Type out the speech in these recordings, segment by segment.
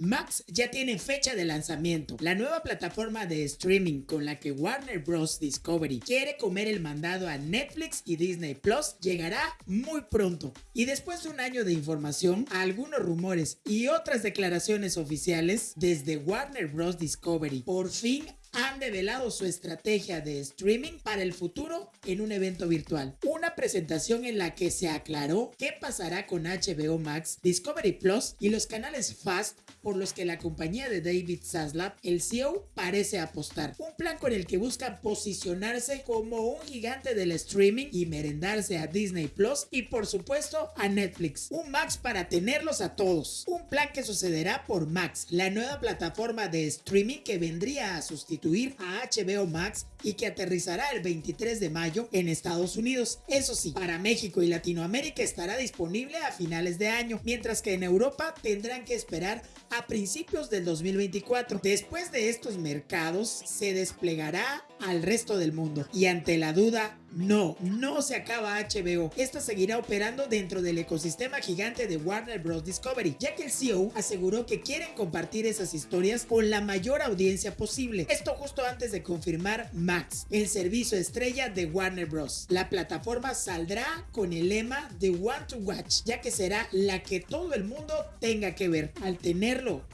Max ya tiene fecha de lanzamiento. La nueva plataforma de streaming con la que Warner Bros. Discovery quiere comer el mandado a Netflix y Disney Plus llegará muy pronto. Y después de un año de información, algunos rumores y otras declaraciones oficiales desde Warner Bros. Discovery, por fin han develado su estrategia de streaming para el futuro en un evento virtual. Una presentación en la que se aclaró qué pasará con HBO Max, Discovery Plus y los canales Fast por los que la compañía de David Zaslav, el CEO, parece apostar. Un plan con el que busca posicionarse como un gigante del streaming y merendarse a Disney Plus y por supuesto a Netflix. Un Max para tenerlos a todos. Un plan que sucederá por Max, la nueva plataforma de streaming que vendría a sustituir a HBO Max y que aterrizará el 23 de mayo en Estados Unidos. Eso sí, para México y Latinoamérica estará disponible a finales de año, mientras que en Europa tendrán que esperar a principios del 2024. Después de estos mercados se desplegará al resto del mundo y ante la duda no, no se acaba HBO. Esta seguirá operando dentro del ecosistema gigante de Warner Bros. Discovery, ya que el CEO aseguró que quieren compartir esas historias con la mayor audiencia posible. Esto justo antes de confirmar Max, el servicio estrella de Warner Bros. La plataforma saldrá con el lema de One to Watch, ya que será la que todo el mundo tenga que ver. Al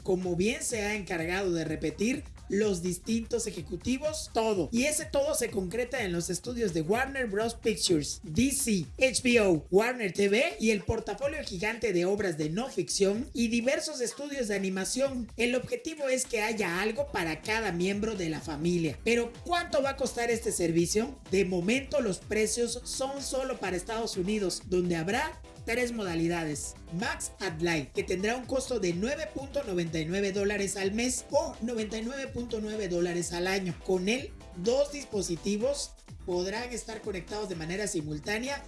como bien se ha encargado de repetir, los distintos ejecutivos, todo. Y ese todo se concreta en los estudios de Warner Bros. Pictures, DC, HBO, Warner TV y el portafolio gigante de obras de no ficción y diversos estudios de animación. El objetivo es que haya algo para cada miembro de la familia. Pero ¿cuánto va a costar este servicio? De momento los precios son solo para Estados Unidos, donde habrá tres modalidades. Max Ad que tendrá un costo de 9.99 dólares al mes o 99.9 dólares al año. Con él, dos dispositivos podrán estar conectados de manera simultánea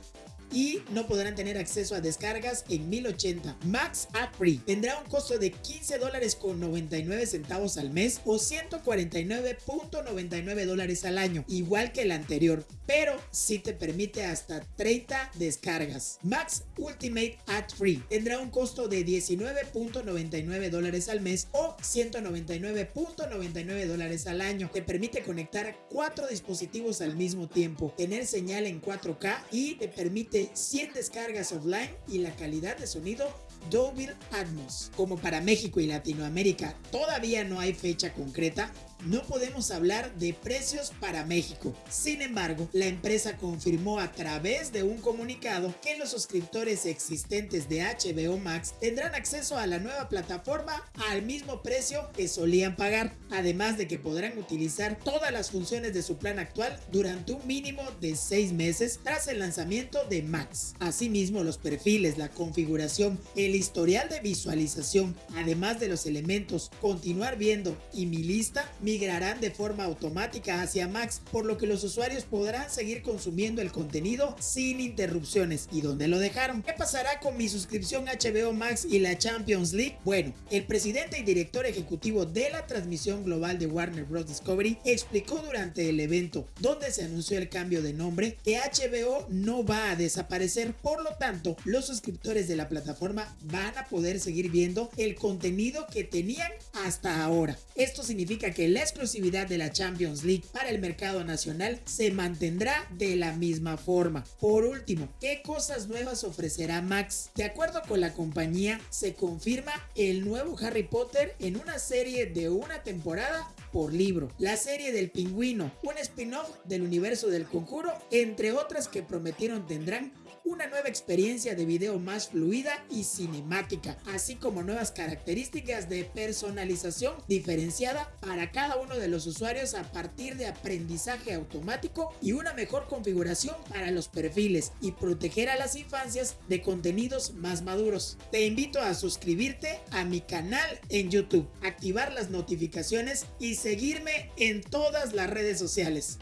y no podrán tener acceso a descargas en 1080. Max App Free tendrá un costo de 15 dólares con 99 centavos al mes o 149.99 dólares al año, igual que el anterior, pero si te permite hasta 30 descargas. Max Ultimate Ad Free tendrá un costo de 19.99 dólares al mes o 199.99 dólares al año. Te permite conectar cuatro dispositivos al mismo tiempo, tener señal en 4K y te permite 100 descargas offline y la calidad de sonido Dolby Atmos. Como para México y Latinoamérica todavía no hay fecha concreta, no podemos hablar de precios para México. Sin embargo, la empresa confirmó a través de un comunicado que los suscriptores existentes de HBO Max tendrán acceso a la nueva plataforma al mismo precio que solían pagar, además de que podrán utilizar todas las funciones de su plan actual durante un mínimo de 6 meses tras el lanzamiento de Max. Asimismo, los perfiles, la configuración, el historial de visualización, además de los elementos continuar viendo y mi lista, migrarán de forma automática hacia Max, por lo que los usuarios podrán seguir consumiendo el contenido sin interrupciones. ¿Y dónde lo dejaron? ¿Qué pasará con mi suscripción HBO Max y la Champions League? Bueno, el presidente y director ejecutivo de la transmisión global de Warner Bros. Discovery explicó durante el evento donde se anunció el cambio de nombre que HBO no va a desaparecer, por lo tanto los suscriptores de la plataforma van a poder seguir viendo el contenido que tenían hasta ahora. Esto significa que la exclusividad de la Champions League para el mercado nacional se mantendrá de la misma forma. Por último, ¿qué cosas nuevas ofrecerá Max? De acuerdo con la compañía, se confirma el nuevo Harry Potter en una serie de una temporada por libro, la serie del pingüino, un spin-off del universo del conjuro, entre otras que prometieron tendrán una nueva experiencia de video más fluida y cinemática, así como nuevas características de personalización diferenciada para cada uno de los usuarios a partir de aprendizaje automático y una mejor configuración para los perfiles y proteger a las infancias de contenidos más maduros. Te invito a suscribirte a mi canal en YouTube, activar las notificaciones y seguirme en todas las redes sociales.